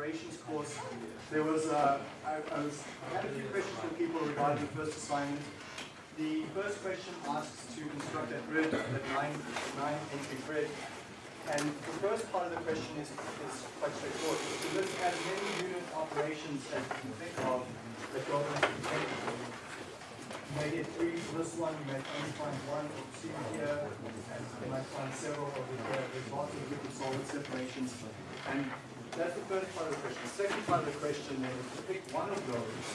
operations course, there was, uh, I, I was, I had a few questions from people regarding the first assignment. The first question asks to construct a grid, a nine, nine entry grid. And the first part of the question is, is quite straightforward. To list as many unit operations as you can think of that go into the. You may get three for this one, you may only find one or two here, and you might find several over here. There's lots of liquid solid separations. And that's the first part of the question. The second part of the question is to pick one of those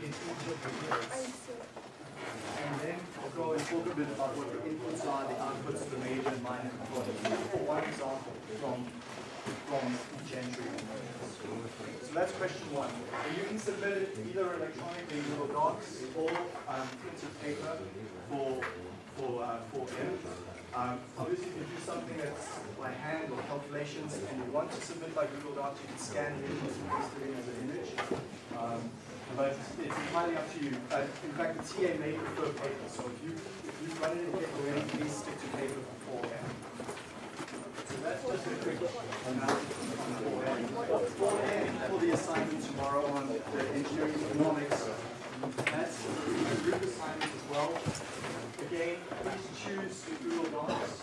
in each of the grids. And then go and talk a bit about what the inputs are, the outputs, the major and minor components. For one example from, from each entry. So that's question one. And you can submit it either electronically in Google Docs or um, printed paper for, for, uh, for M. Um, obviously, if you do something that's by hand or calculations and you want to submit by Google Docs, you can scan it in and paste it in as an image. Um, but it's entirely up to you. Uh, in fact, the TA may prefer paper, so if you if you run it in paper already, please stick to paper beforehand. So that's just a quick announcement beforehand. Beforehand, for the assignment tomorrow on the engineering economics, that's a group assignment as well. Again, please choose Google Docs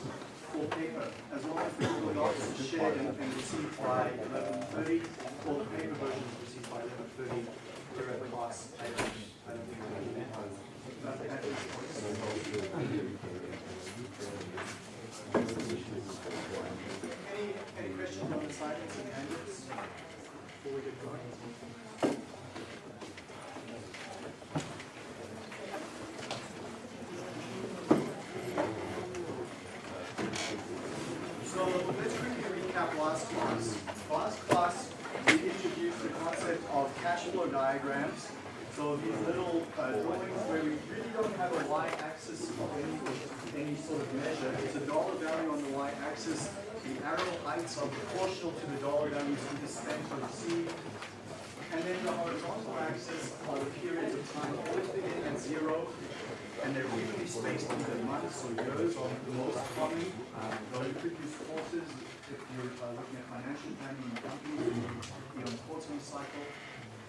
or paper, as long as the Google Docs is shared and and received by 11:30, or the paper by 11:30 we're at the class. Any, any questions on the and handouts before we get going? So let's quickly recap last class. Last class, we introduced the concept of cash flow diagrams. So these little uh, drawings where we really don't have a y-axis of any, any sort of measure. It's a dollar value on the y-axis. The arrow heights are proportional to the dollar spent or. And then the horizontal axis are the periods of time always begin at zero, and they're evenly spaced in either months or years are the most common. Um, though you could if you're uh, looking at financial planning in companies, be on quarterly cycle.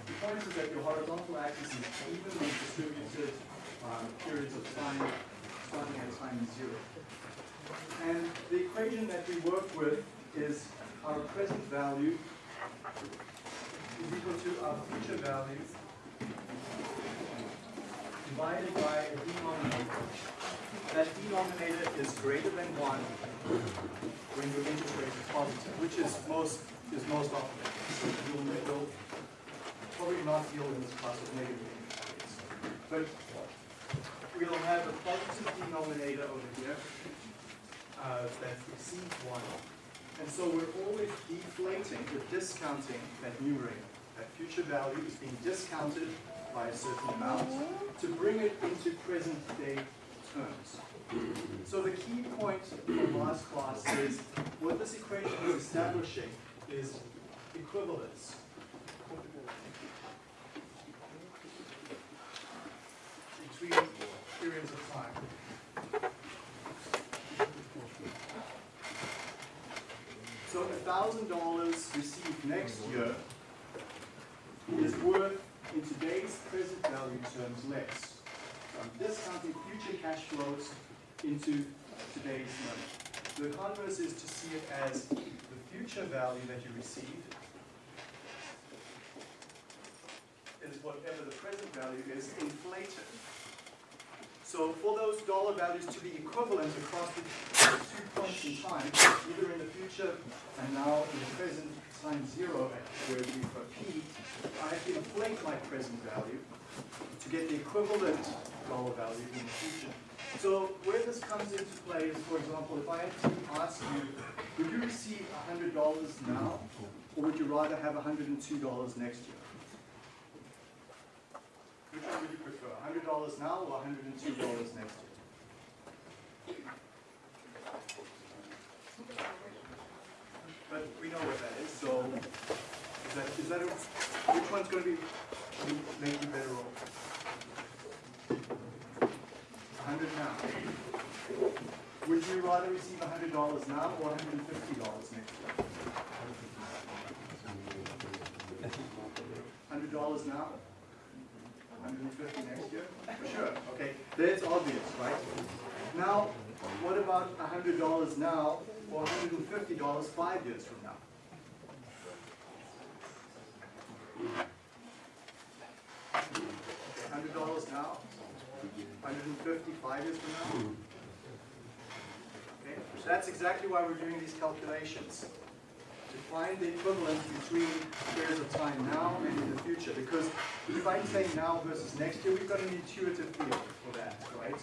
The point is that your horizontal axis is evenly distributed um, periods of time starting at time zero. And the equation that we work with is our present value is equal to our future values divided by a denominator. That denominator is greater than one when your interest rate is positive, which is most is most often. So you'll, probably not deal in this class with negative interest rates. But we'll have a positive denominator over here uh, that exceeds one. And so we're always deflating, we're discounting that numerator. That future value is being discounted by a certain amount to bring it into present day terms. So the key point from last class is what this equation is establishing is equivalence. Between periods of time. So a thousand dollars received next year is worth in today's present value terms less. So I'm discounting future cash flows into today's money. The converse is to see it as the future value that you receive is whatever the present value is inflated. So for those dollar values to be equivalent across the two points in time, either in the future and now in the present time zero, where we've got P, I have to inflate my present value to get the equivalent dollar value in the future. So where this comes into play is, for example, if I had to ask you, would you receive $100 now, or would you rather have $102 next year? Which one would you prefer, $100 now or $102 next year? But we know what that is, so is that, is that, a- which one's gonna be, make you better off? A hundred now. Would you rather receive hundred dollars now or hundred and fifty dollars next year? hundred dollars now? Hundred and fifty next year? For sure, okay, that's obvious, right? Now, what about hundred dollars now, or hundred and fifty dollars five years from now? Hundred dollars now, hundred and fifty five years from now? Okay, that's exactly why we're doing these calculations to find the equivalence between periods of time now and in the future. Because if I'm saying now versus next year, we've got an intuitive feel for that, right?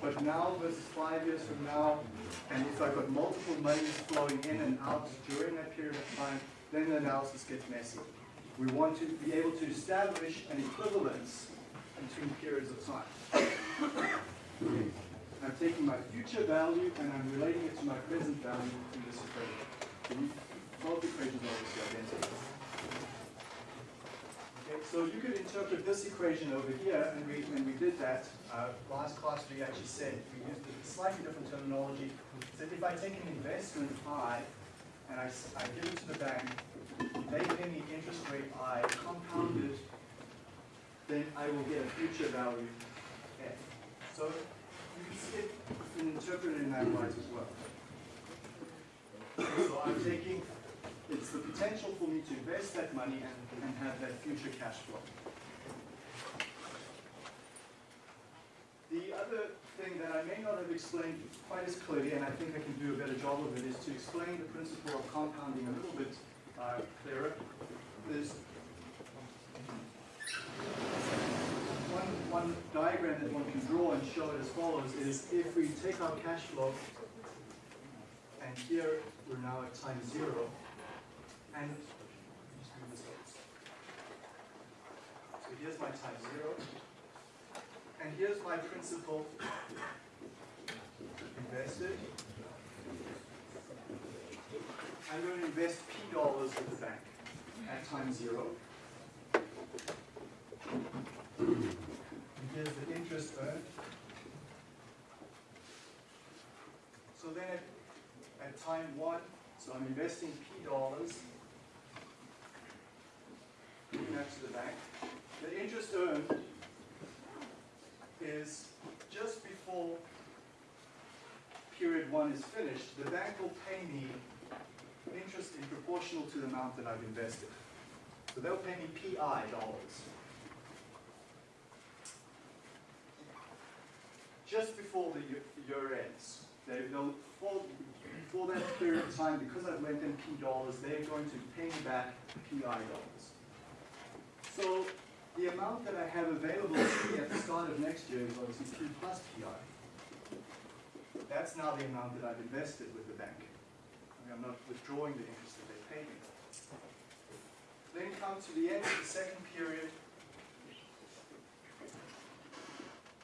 But now versus five years from now, and if I've got multiple monies flowing in and out during that period of time, then the analysis gets messy. We want to be able to establish an equivalence between periods of time. I'm taking my future value and I'm relating it to my present value in this equation. Both equations are obviously identical. Okay, so you could interpret this equation over here, and we, when we did that, uh, last class we actually said, we used a slightly different terminology, that if I take an investment I, and I, I give it to the bank, they pay me interest rate I compounded, then I will get a future value F. So you can see it and interpret it in that light as well. So I'm taking it's the potential for me to invest that money and, and have that future cash flow. The other thing that I may not have explained quite as clearly, and I think I can do a better job of it, is to explain the principle of compounding a little bit uh, clearer. There's one, one diagram that one can draw and show it as follows, is if we take our cash flow, and here we're now at time zero, and so here's my time zero, and here's my principal invested. I'm going to invest P dollars with the bank at time zero. And here's the interest earned. So then at, at time one, so I'm investing P dollars that to the bank. The interest earned is just before period one is finished, the bank will pay me interest in proportional to the amount that I've invested. So they'll pay me PI dollars. Just before the year ends, they, will for, for that period of time, because I've lent them P dollars, they're going to pay me back PI dollars. So the amount that I have available to me at the start of next year is obviously P plus PI. That's now the amount that I've invested with the bank. I I'm not withdrawing the interest that they pay me. Then come to the end of the second period.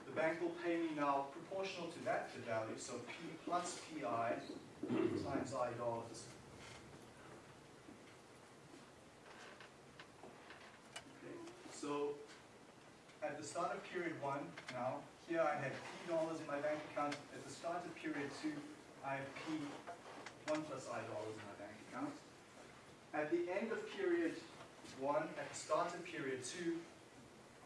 The bank will pay me now proportional to that value, so P plus PI times I dollars. So at the start of period one now, here I had P dollars in my bank account. At the start of period two, I have P one plus I dollars in my bank account. At the end of period one, at the start of period two,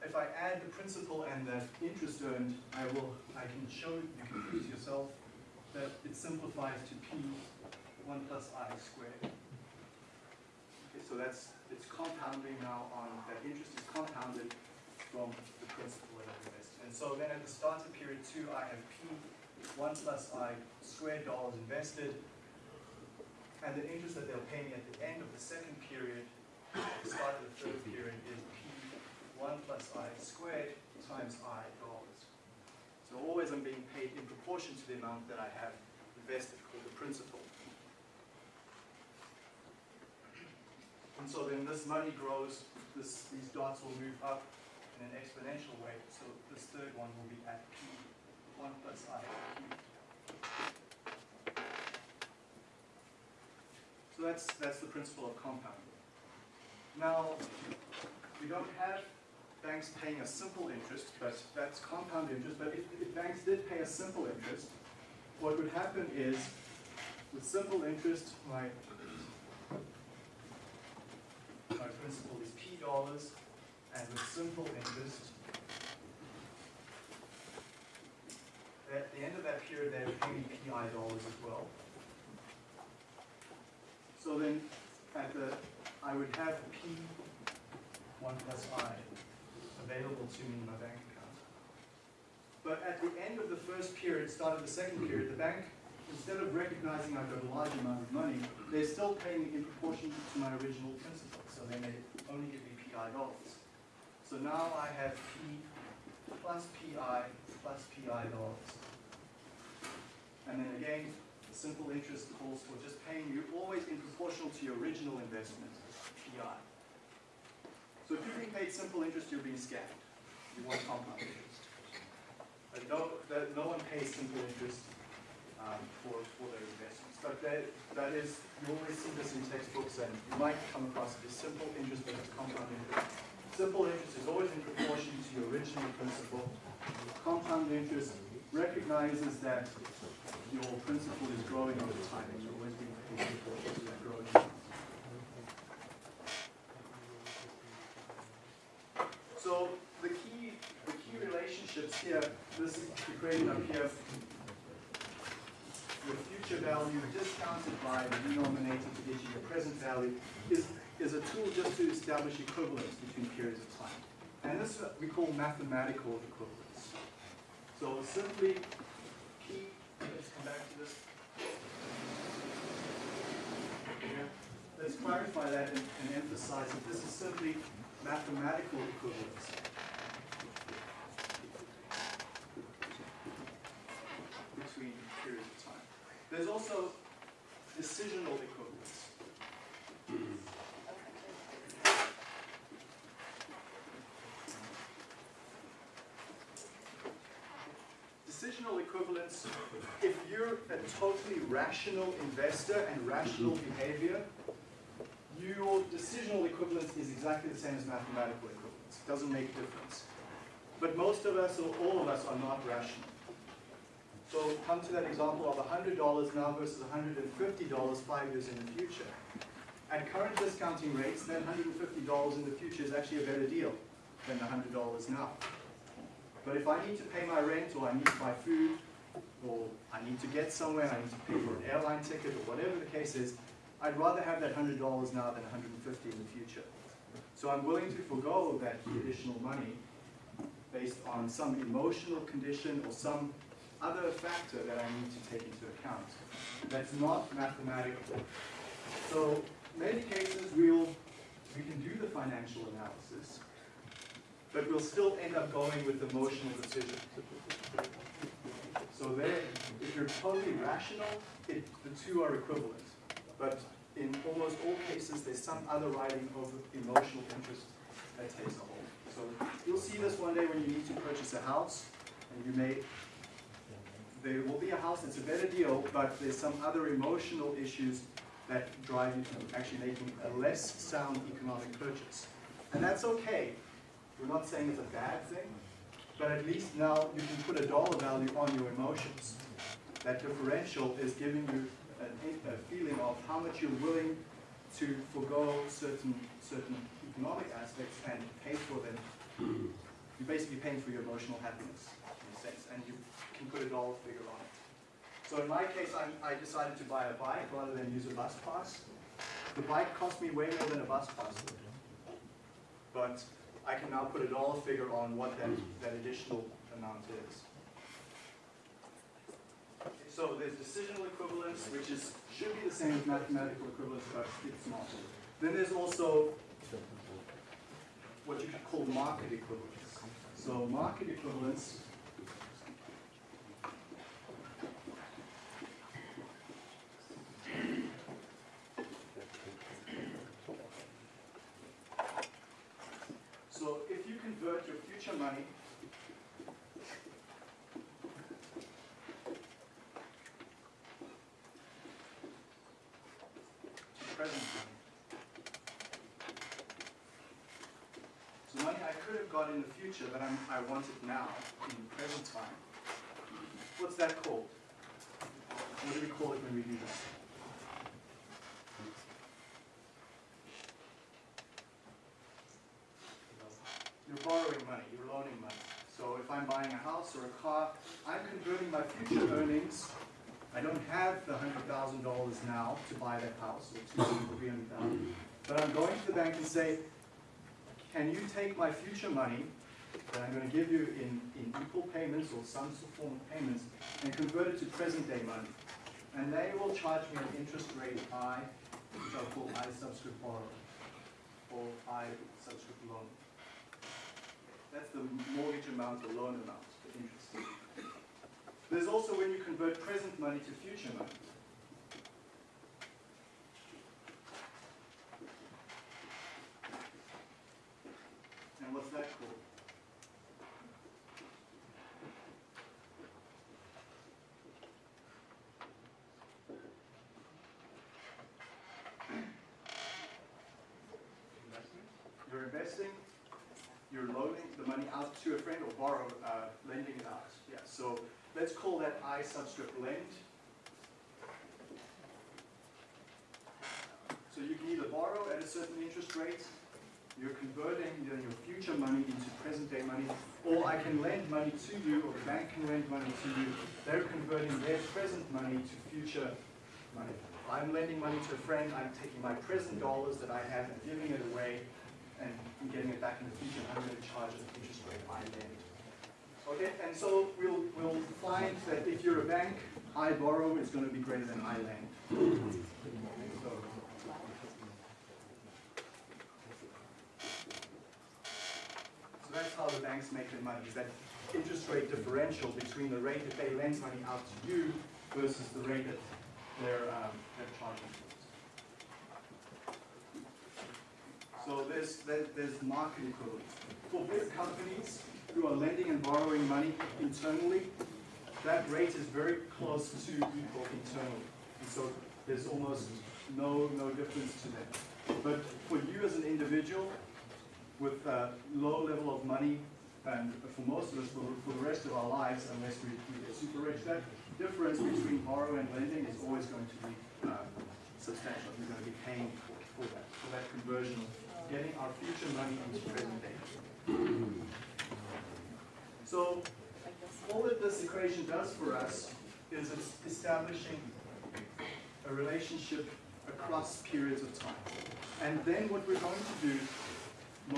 if I add the principal and the interest earned, I will, I can show, you can use yourself, that it simplifies to P one plus I squared. Okay, so that's it's compounding now on, that interest is compounded from the principal that I've invested. And so then at the start of period two, I have P one plus I squared dollars invested, and the interest that they'll pay me at the end of the second period, the start of the third period, is P one plus I squared times I dollars. So always I'm being paid in proportion to the amount that I have invested, called the principal. And so then this money grows, this, these dots will move up in an exponential way. So this third one will be at P, 1 plus I So that's, that's the principle of compounding. Now, we don't have banks paying a simple interest, but that's compound interest. But if, if banks did pay a simple interest, what would happen is, with simple interest, my my is P dollars, and with simple interest, at the end of that period, they would pay me PI dollars as well. So then, at the, I would have P one plus I available to me in my bank account. But at the end of the first period, start of the second period, the bank, instead of recognizing I've got a large amount of money, they're still paying in proportion to my original principal. So they may only give me PI dollars. So now I have P plus PI plus PI dollars. And then again, the simple interest calls for just paying you always in proportional to your original investment, PI. So if you're being paid simple interest, you're being scammed. You want compound interest. But no, no one pays simple interest um, for, for their investments. But that, that is, you always see this in textbooks and you might come across it as simple interest versus compound interest. Simple interest is always in proportion to your original principal. Compound interest recognizes that your principal is growing over time and you're always being paid in proportion to that growing. So the key, the key relationships here, this is created up here, your future value by the denominator to you your present value is, is a tool just to establish equivalence between periods of time. And this is what we call mathematical equivalence. So simply, let's come back to this. Let's clarify that and, and emphasize that this is simply mathematical equivalence. Between periods of time. There's also decisional equivalence. Decisional equivalence, if you're a totally rational investor and rational mm-hmm. behavior, your decisional equivalence is exactly the same as mathematical equivalence. It doesn't make a difference. But most of us, or all of us, are not rational. So come to that example of $100 now versus $150 five years in the future. At current discounting rates, then $150 in the future is actually a better deal than the $100 now. But if I need to pay my rent, or I need to buy food, or I need to get somewhere, I need to pay for an airline ticket, or whatever the case is, I'd rather have that $100 now than 150 in the future. So I'm willing to forego that additional money based on some emotional condition or some other factor that I need to take into account. That's not mathematical. So many cases we'll, we can do the financial analysis, but we'll still end up going with emotional decision. So there, if you're totally rational, it, the two are equivalent. But in almost all cases, there's some other writing of emotional interest that takes a hold. So you'll see this one day when you need to purchase a house, and you may, there will be a house that's a better deal, but there's some other emotional issues that drive you to actually making a less sound economic purchase. And that's okay. We're not saying it's a bad thing, but at least now you can put a dollar value on your emotions. That differential is giving you a, a feeling of how much you're willing to forego certain certain economic aspects and pay for them. You're basically paying for your emotional happiness in a sense, and you can put a dollar figure on it. So in my case, I, I decided to buy a bike rather than use a bus pass. The bike cost me way more than a bus pass would. But I can now put a dollar figure on what that, that additional amount is. So there's decisional equivalence, which is should be the same as mathematical equivalence, but it's not. Then there's also what you could call market equivalence. So market equivalence So if you money present money. So money I could have got in the future, but I'm, I want it now, in the present time. What's that called? What do we call it when we do that? House or a car. I'm converting my future earnings. I don't have the hundred thousand dollars now to buy that house or two hundred, three hundred thousand. But I'm going to the bank and say, can you take my future money that I'm going to give you in, in equal payments or some form of payments and convert it to present day money? And they will charge me an interest rate I, which I'll call I subscript borrow, or I subscript loan. That's the mortgage amount, the loan amount, the interest. There's also when you convert present money to future money. And what's that called? You're investing, you're loaning the money out to a friend or borrow, uh, lending it out. Yeah, so let's call that I subscript lend. So you can either borrow at a certain interest rate, you're converting your future money into present day money, or I can lend money to you, or the bank can lend money to you. They're converting their present money to future money. I'm lending money to a friend, I'm taking my present dollars that I have and giving it away and getting it back in the future, I'm going to charge an interest rate I lend. Okay, and so we'll, we'll find that if you're a bank, I borrow is going to be greater than I lend. So, that's how the banks make their money, is that interest rate differential between the rate that they lend money out to you versus the rate that they're, um, they're charging. So there's, there- there's market equivalence. For big companies who are lending and borrowing money internally, that rate is very close to equal internally. And so there's almost no, no difference to that. But for you as an individual with a low level of money, and for most of us, for, for the rest of our lives, unless we, we get super rich, that difference between borrow and lending is always going to be uh, substantial. You're going to be paying for, for that, for that conversion of getting our future money into present day. So all that this equation does for us is it's establishing a relationship across periods of time. And then what we're going to do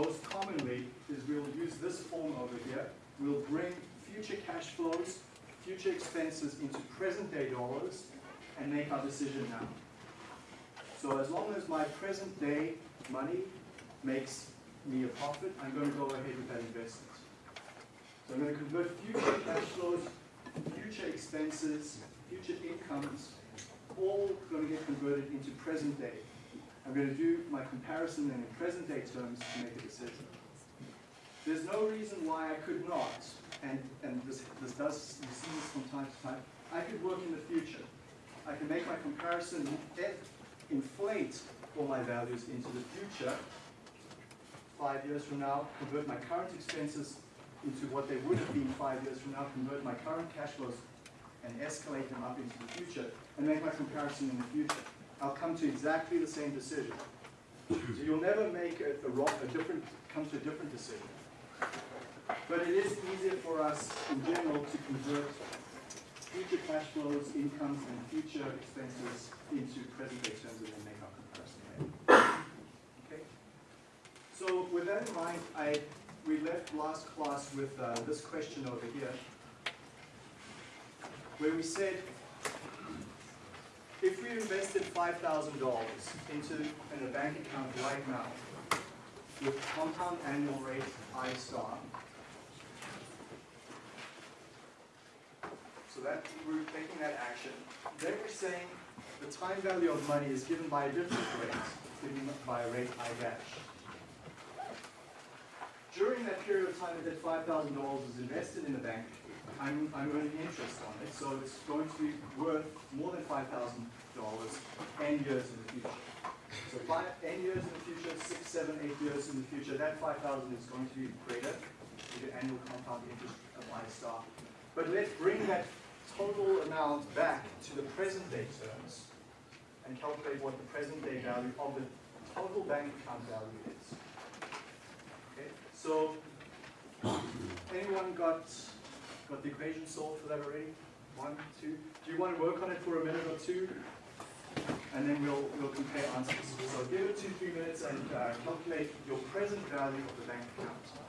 most commonly is we'll use this form over here. We'll bring future cash flows, future expenses into present day dollars and make our decision now. So as long as my present day money makes me a profit, I'm going to go ahead with that investment. So I'm going to convert future cash flows, future expenses, future incomes, all going to get converted into present day. I'm going to do my comparison then in present day terms to make a decision. There's no reason why I could not, and, and this, this does, you see this from time to time, I could work in the future. I can make my comparison, inflate all my values into the future, five years from now, convert my current expenses into what they would have been five years from now, convert my current cash flows and escalate them up into the future, and make my comparison in the future. I'll come to exactly the same decision. So you'll never make a, a, wrong, a different, come to a different decision. But it is easier for us in general to convert future cash flows, incomes, and future expenses into present day terms and then make our comparison. Okay? So with that in mind, I we left last class with uh, this question over here, where we said if we invested $5,000 into in a bank account right now with compound annual rate I star, so that we're taking that action, then we're saying the time value of money is given by a different rate, given by a rate I dash during that period of time that $5,000 is invested in the bank, I'm, I'm earning interest on it, so it's going to be worth more than $5,000 n years in the future. So five, n years in the future, six, seven, eight years in the future, that 5,000 is going to be greater with annual compound interest of star. But let's bring that total amount back to the present day terms and calculate what the present day value of the total bank account value is. So, anyone got Got the equation solved for that already? One, two. Do you want to work on it for a minute or two? And then we'll, we'll compare answers. So give it two, three minutes and uh, calculate your present value of the bank account.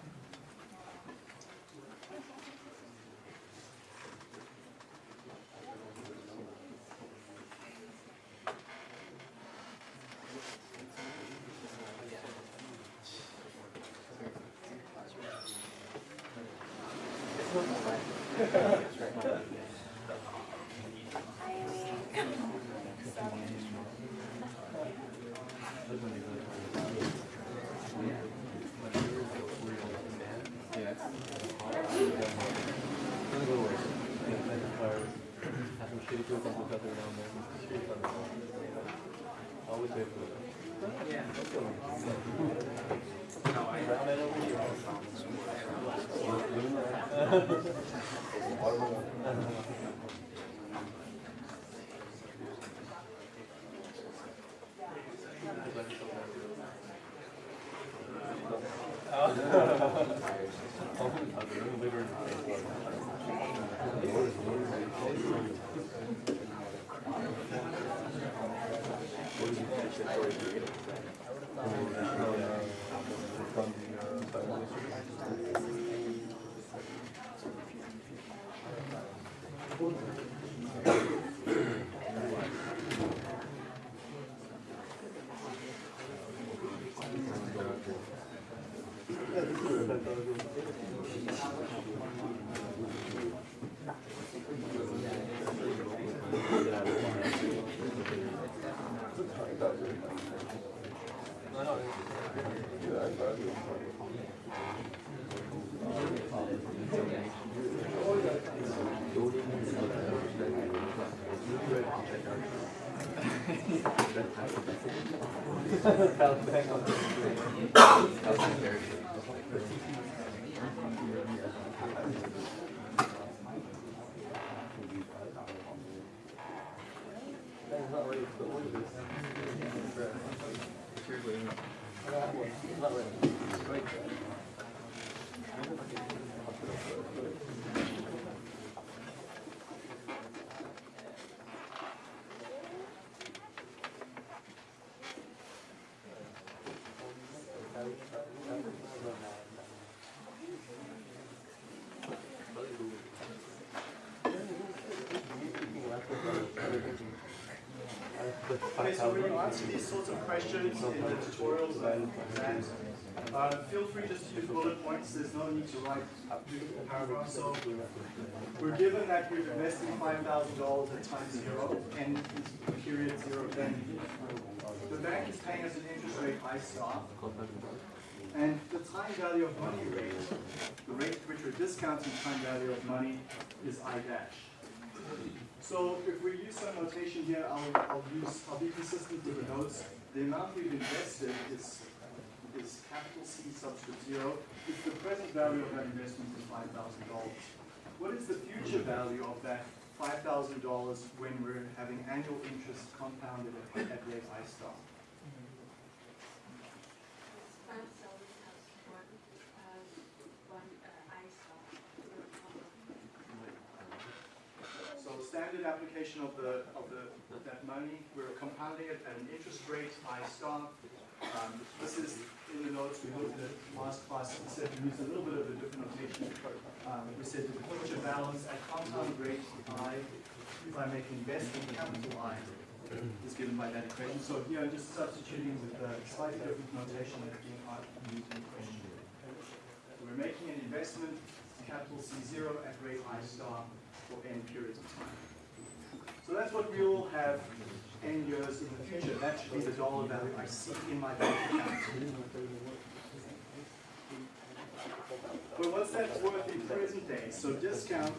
When you answer these sorts of questions in the tutorials and exams, uh, feel free just to use bullet points. There's no need to write paragraphs. So we're given that five thousand dollars at time zero and period zero then. The bank is paying us an interest rate I star. And the time value of money rate, the rate at which we're discounting time value of money is I dash. So if we use some notation here, I'll, I'll use, I'll be consistent with the notes. The amount we've invested is, is capital C subscript zero. If the present value of that investment is five thousand dollars. What is the future value of that five thousand dollars when we're having annual interest compounded at, at rate I star? Standard application of the, of the, that money, we're compounding it at an interest rate I star. Um, this is in the notes, we looked at last class, we said we used a little bit of a different notation. Um, we said the future balance at compound rate I, if I make investment capital I, is given by that equation. So here I'm just substituting with a slightly different notation that's being used in the question. We're making an investment, capital C zero at rate I star for n periods of time. So that's what we will have n years in the future. That should be the dollar value I see in my bank account. But what's that worth in present day? So discount,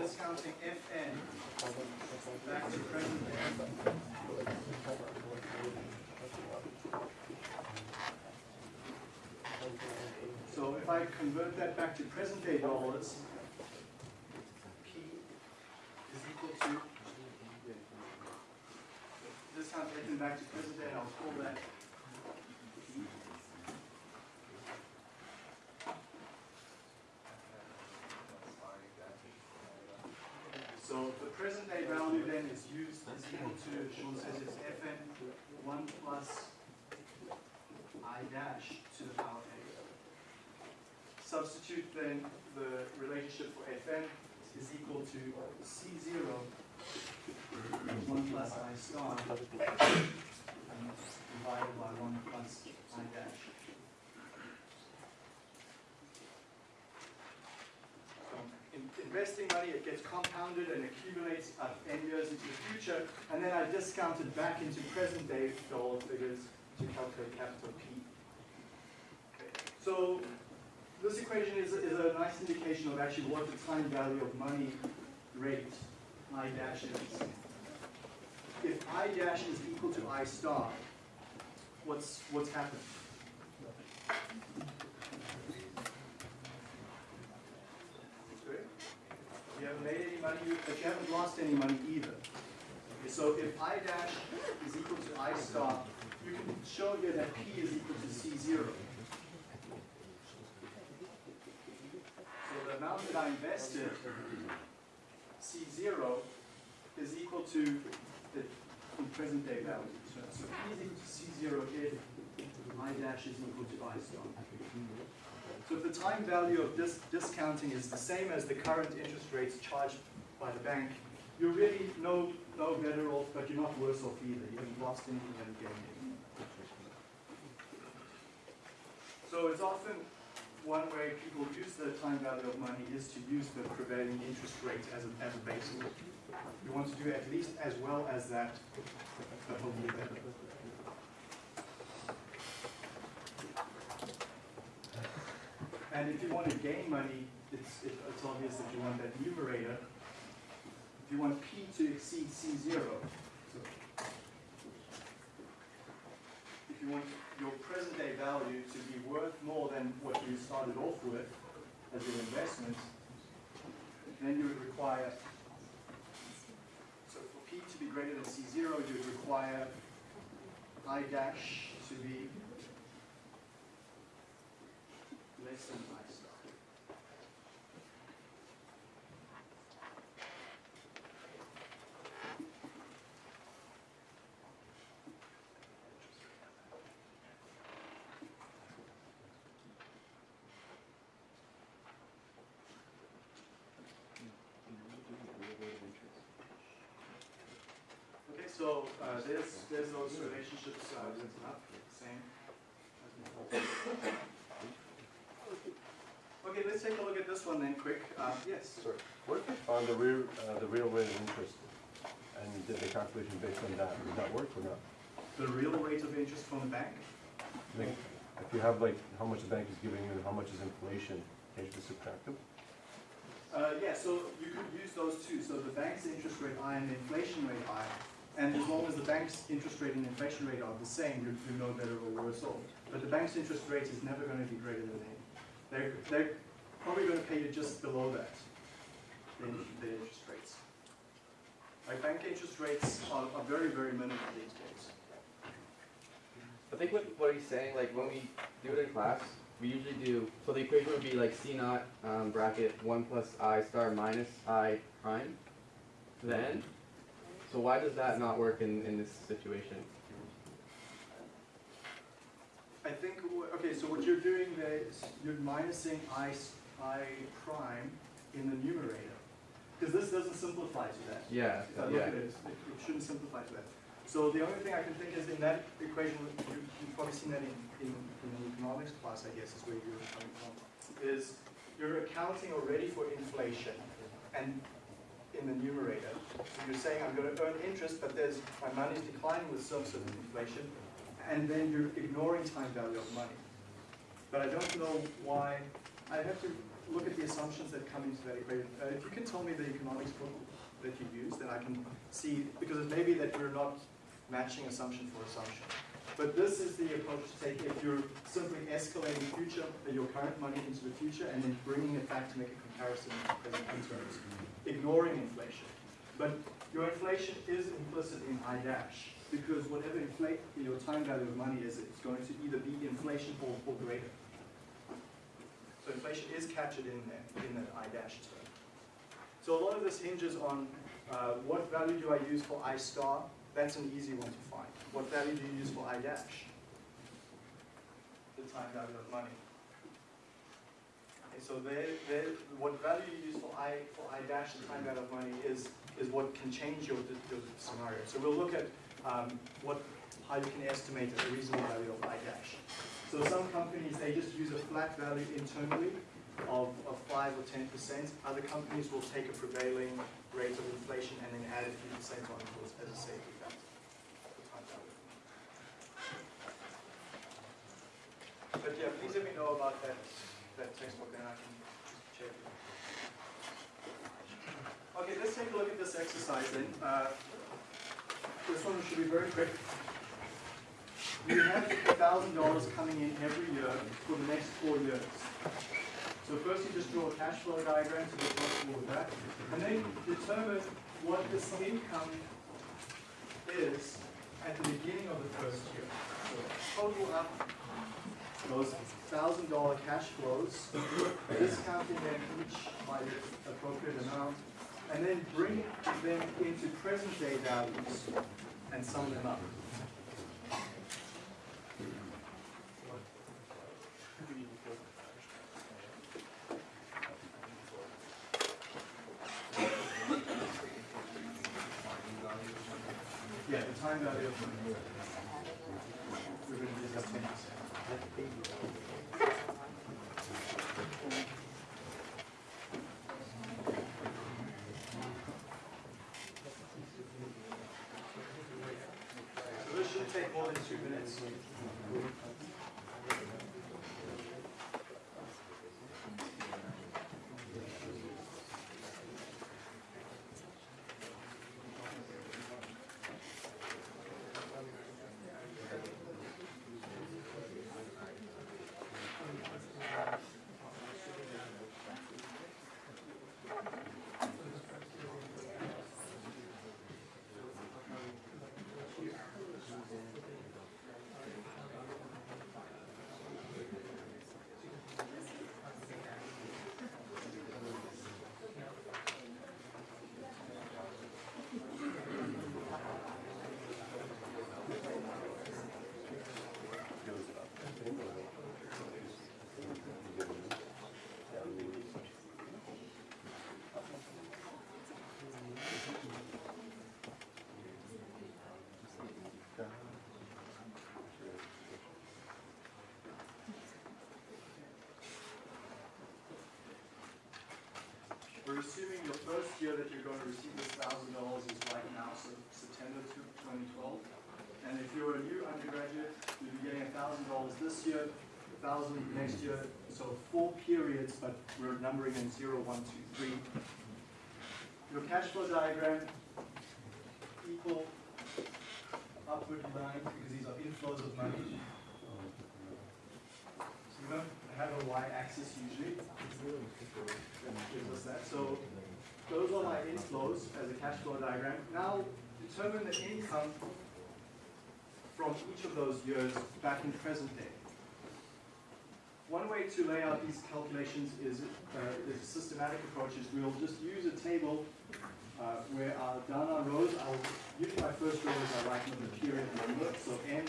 discounting Fn back to present day. So if I convert that back to present day dollars, That's taken back to present day. I'll pull that. So the present day value then is used as equal to, Sean says it's fn 1 plus i dash to the power of a. Substitute then the relationship for fn is equal to c0 one plus I star divided by one plus I dash. Um, in investing money, it gets compounded and accumulates up n years into the future, and then I discount it back into present day dollar figures to calculate capital P. Okay. So this equation is, is a nice indication of actually what the time value of money rate I dash is. If I dash is equal to I star, what's, what's happened? You haven't made any money, but you haven't lost any money either. Okay, so if I dash is equal to I star, you can show here that P is equal to C zero. So the amount that I invested, C zero, is equal to the present day value. So so P is equal to C zero if I dash is equal to I star. So if the time value of this discounting is the same as the current interest rates charged by the bank, you're really no, no better off, but you're not worse off either. You haven't lost anything, you haven't gained anything. So it's often one way people use the time value of money is to use the prevailing interest rate as a, as a basis. You want to do at least as well as that, but hopefully better. And if you want to gain money, it's, it- it's obvious that you want that numerator. If you want P to exceed C zero, so if you want your present day value to be worth than what you started off with as your investment, then you would require, so for P to be greater than C zero, you would require I dash to be less than I star. Okay, so uh, there's, there's those relationships uh, up, same. Okay, let's take a look at this one then, quick. Uh, Yes? Sorry, what if we found the real, uh, the real rate of interest and did the calculation based on that? Would that work or not? The real rate of interest from the bank? Like, if you have like how much the bank is giving you and how much is inflation, can you just subtract them? Uh, yeah, so you could use those two. So the bank's interest rate I and the inflation rate I. And as long as the bank's interest rate and inflation rate are the same, you're, you're no better or worse off. But the bank's interest rate is never going to be greater than A. They're, they're probably going to pay you just below that, the, the interest rates. Like bank interest rates are, are very, very minimal these days. I think what, what he's saying, like when we do it in class, we usually do, so the equation would be like C naught um, bracket one plus I star minus I prime. Then, so why does that not work in, in this situation? I think, okay, so what you're doing there is you're minusing I, I prime in the numerator. Because this doesn't simplify to that. Yeah, If I look at yeah. it, it it shouldn't simplify to that. So the only thing I can think is in that equation, you- you've probably seen that in, in, in economics class, I guess, is where you're coming from, is you're accounting already for inflation and in the numerator. So you're saying I'm gonna earn interest, but there's, my money's declining with of inflation, and then you're ignoring time value of money. But I don't know why, I have to look at the assumptions that come into that equation. Uh, if you can tell me the economics book that you use, then I can see, because it may be that you're not matching assumption for assumption. But this is the approach to take if you're simply escalating future, your current money into the future and then bringing it back to make a comparison to present terms, ignoring inflation. But your inflation is implicit in I dash, because whatever inflate, your time value of money is, it's going to either be inflation or, or greater. So inflation is captured in there, in that I dash term. So a lot of this hinges on Uh, what value do I use for I star? That's an easy one to find. What value do you use for I dash? The time value of money. So there, there, what value you use for I, for I dash, the time value of money, is, is what can change your, your scenario. So we'll look at um, what, how you can estimate a reasonable value of I dash. So some companies, they just use a flat value internally of, of five or ten percent. Other companies will take a prevailing rate of inflation and then add a few percent on it as- a safety factor. But yeah, please let me know about that, that textbook and I can just check it. Okay, let's take a look at this exercise then. Uh, This one should be very quick. We have thousand dollars coming in every year for the next four years. So first you just draw a cash flow diagram to get comfortable with that, and then determine what this income is at the beginning of the first year. So total up those thousand dollar cash flows, discounting them each by the appropriate amount, and then bring them into present day values and sum them up. Yeah, the time value of money. We're gonna discuss ten percent. So this should take more than two minutes. We're assuming your first year that you're going to receive this thousand dollars is right now, so September twenty twelve. And if you're a new undergraduate, you'll be getting a thousand dollars this year, a thousand next year, so four periods, but we're numbering in zero, one, two, three. Your cash flow diagram, equal upward line, because these are inflows of money. So we don't have a y-axis usually. Gives us that. So those are my inflows as a cash flow diagram. Now determine the income from each of those years back in present day. One way to lay out these calculations is, uh, is a systematic approach is we'll just use a table uh, where our, down our rows, I'll, usually my first row is I write in the period number, so n,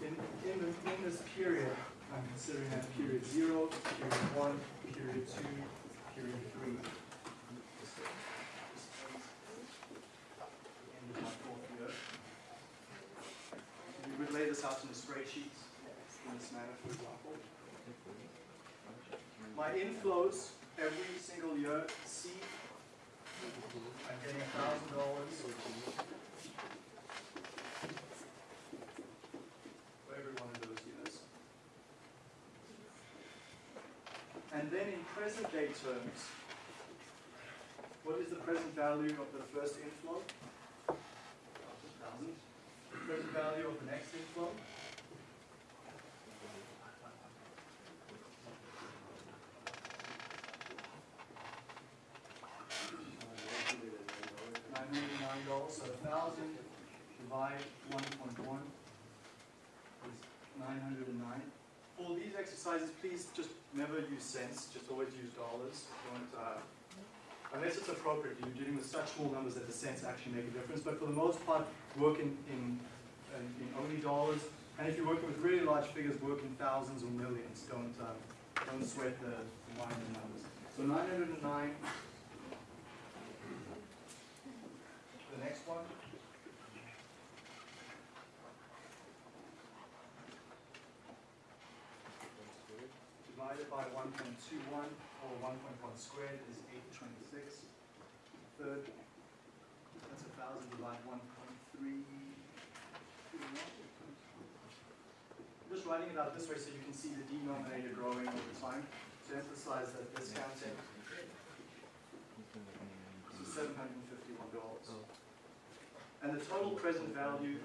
in, in, the, in this period, I'm considering that period zero, period one, period two, period three. And we would lay this out in a spreadsheet in this manner, for example. My inflows every single year, C, I'm getting $1,000 present day terms, what is the present value of the first inflow? Thousand. Present value of the next inflow? Nine hundred and nine dollars, so a thousand divide one point one is nine hundred and nine. For these exercises, please just never use cents, just always use dollars. Uh, unless it's appropriate, you're dealing with such small numbers that the cents actually make a difference, but for the most part, work in, in, in only dollars, and if you're working with really large figures, work in thousands or millions, don't, um, don't sweat the minor numbers. So nine hundred and nine. The next one. Divided by one point two one, or one point one squared is eight twenty-six. Third, that's a thousand divided one point three. Just writing it out this way so you can see the denominator growing over time, to emphasize that this discounting is seven hundred and fifty-one dollars. And the total present value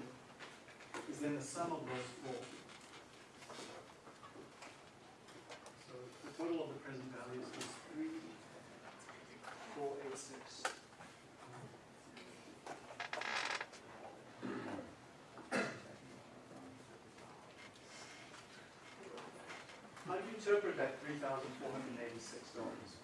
is then the sum of those four. total of the present values is 3486. How do you interpret that $3,486?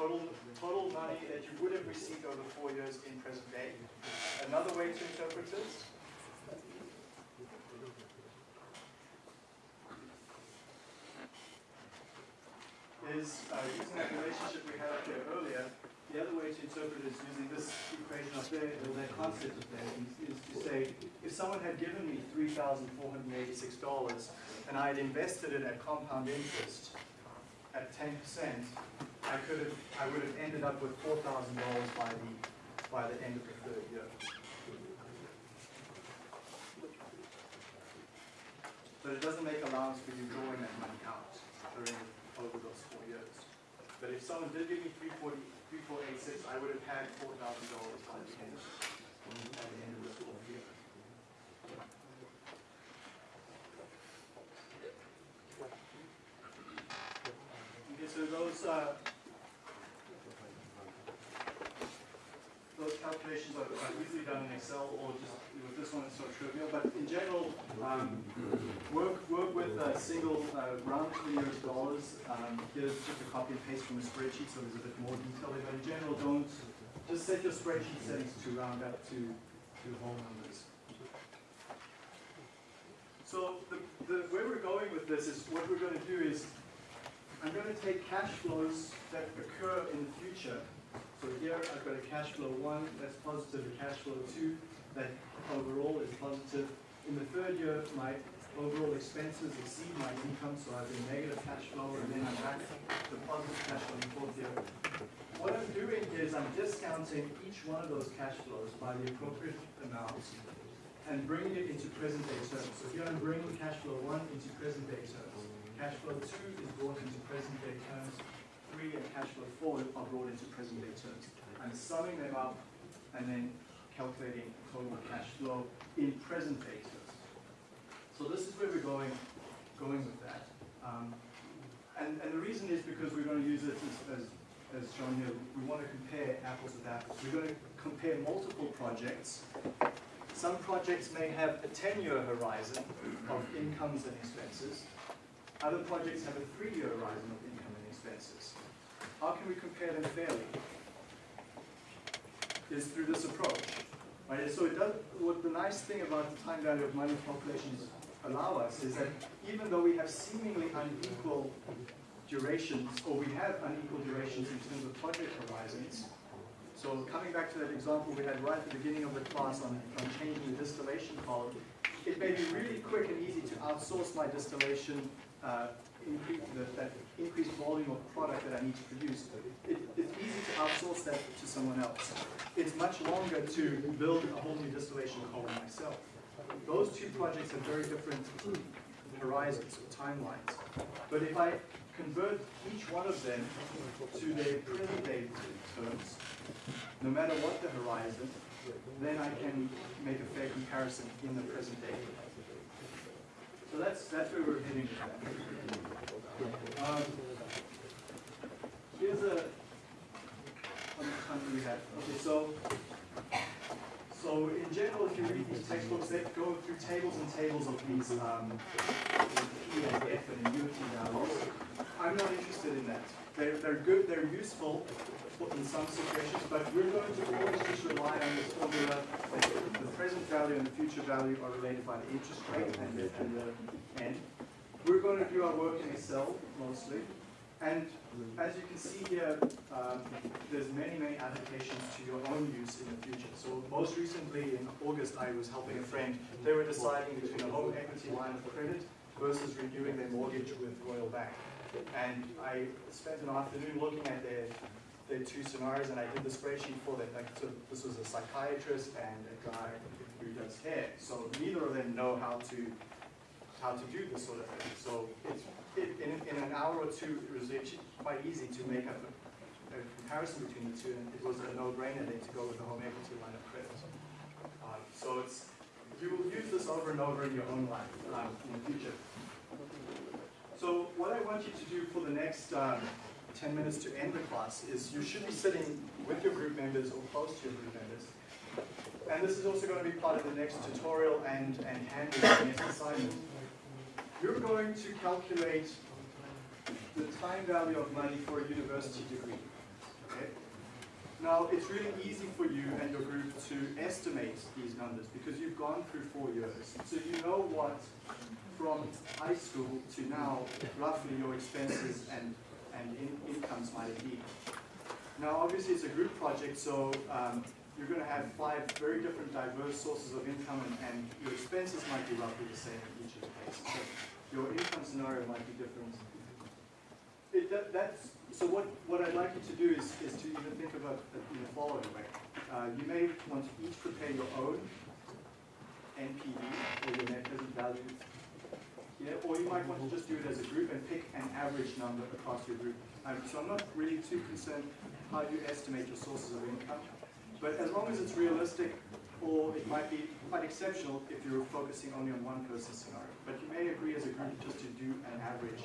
Total, total money that you would have received over four years in present day. Another way to interpret this is uh, using that relationship we had up there earlier. The other way to interpret it is using this equation up there, or that concept up there, is, is to say, if someone had given me three thousand four hundred and I had invested it at compound interest at ten percent, I could have, I would have ended up with four thousand dollars by the, by the end of the third year. But it doesn't make allowance for you drawing that money out during, over those four years. But if someone did give me three forty, three four eight six, I would have had four thousand dollars by the end, at the end of the fourth year. So those, uh, those calculations are easily done in Excel or just, with this one it's so trivial, but in general, um, work, work with a single, uh, round to the nearest dollars. Um, here's just a copy and paste from a spreadsheet, so there's a bit more detail there, but in general, don't, just set your spreadsheet settings to round up to, to whole numbers. So the, the, where we're going with this is, what we're gonna do is, I'm gonna take cash flows that occur in the future. So here, I've got a cash flow one, that's positive, a cash flow two, that overall is positive. In the third year, my overall expenses exceed my income, so I have a negative cash flow, and then I'm back to positive cash flow in the fourth year. What I'm doing is I'm discounting each one of those cash flows by the appropriate amounts and bringing it into present day terms. So here I'm bringing cash flow one into present day terms. Cash flow two is brought into present day terms. Three and cash flow four are brought into present day terms. I'm summing them up and then calculating total cash flow in present day terms. So this is where we're going, going with that. Um, and, and the reason is because we're going to use it as, as, as shown here, we want to compare apples with apples. We're going to compare multiple projects. Some projects may have a 10-year horizon of incomes and expenses. Other projects have a three-year horizon of income and expenses. How can we compare them fairly? Is through this approach. Right? So it does, what the nice thing about the time value of money calculations allow us is that even though we have seemingly unequal durations, or we have unequal durations in terms of project horizons, so coming back to that example we had right at the beginning of the class on, on changing the distillation column, it may be really quick and easy to outsource my distillation, uh, increase, the, that increased volume of product that I need to produce. It, it's easy to outsource that to someone else. It's much longer to build a whole new distillation column myself. Those two projects have very different horizons, or timelines. But if I convert each one of them to their present day terms, no matter what the horizon, then I can make a fair comparison in the present day. So that's, that's where we're heading. Um, Here's a, how much we have? Okay, so, so in general, if you read these textbooks, they go through tables and tables of these, um, P and F and UT values. I'm not interested in that. They're, they're good, they're useful in some situations, but we're going to always just rely on this formula that the present value and the future value are related by the interest rate and the, and the end. We're going to do our work in Excel mostly. And as you can see here, um, there's many, many applications to your own use in the future. So most recently in August, I was helping a friend. They were deciding between a home equity line of credit versus renewing their mortgage with Royal Bank. And I spent an afternoon looking at their, their two scenarios and I did the spreadsheet for them. Like, so this was a psychiatrist and a guy who does hair. So neither of them know how to how to do this sort of thing. So it, in, in an hour or two, it was actually quite easy to make up a, a comparison between the two, and it was a no-brainer then to go with the home equity line of credit. Um, so it's, you will use this over and over in your own life um, in the future. So what I want you to do for the next um, 10 minutes to end the class is you should be sitting with your group members or close to your group members. And this is also going to be part of the next tutorial and, and handwritten exercises. You're going to calculate the time value of money for a university degree. Now, it's really easy for you and your group to estimate these numbers because you've gone through four years. So you know what, from high school to now, roughly your expenses and, and in, incomes might be. Now, obviously, it's a group project, so um, you're going to have five very different diverse sources of income and, and your expenses might be roughly the same in each of the cases. So your income scenario might be different. It, that, that's, so what, what I'd like you to do is, is to even think about it in the following way. Uh, you may want to each prepare your own NPV, or your net present value, yeah, or you might want to just do it as a group and pick an average number across your group. Um, so I'm not really too concerned how you estimate your sources of income, but as long as it's realistic, or it might be quite exceptional if you're focusing only on one person scenario. But you may agree as a group just to do an average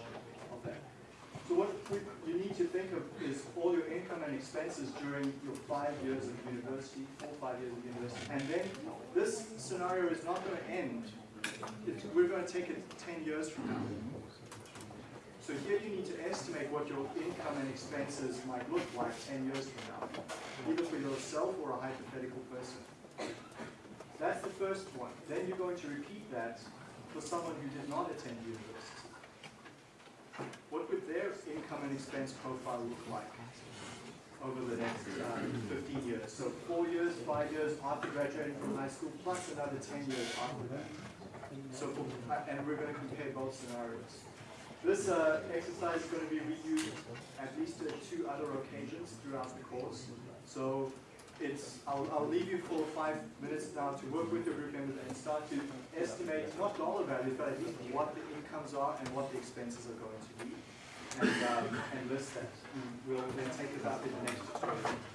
of that. So what we, you need to think of is all your income and expenses during your five years of university, four or five years of university. And then this scenario is not going to end. It's, we're going to take it 10 years from now. So here you need to estimate what your income and expenses might look like 10 years from now, either for yourself or a hypothetical person. That's the first one. Then you're going to repeat that for someone who did not attend university. What would their income and expense profile look like over the next uh, 15 years? So four years, five years after graduating from high school, plus another 10 years after that. So, for, uh, and we're going to compare both scenarios. This uh, exercise is going to be reused at least at two other occasions throughout the course. So it's, I'll, I'll leave you for five minutes now to work with your group members and start to estimate, not dollar values, but at least what the incomes are and what the expenses are going to be. And, um, and list that. We'll then take it up in the next tutorial.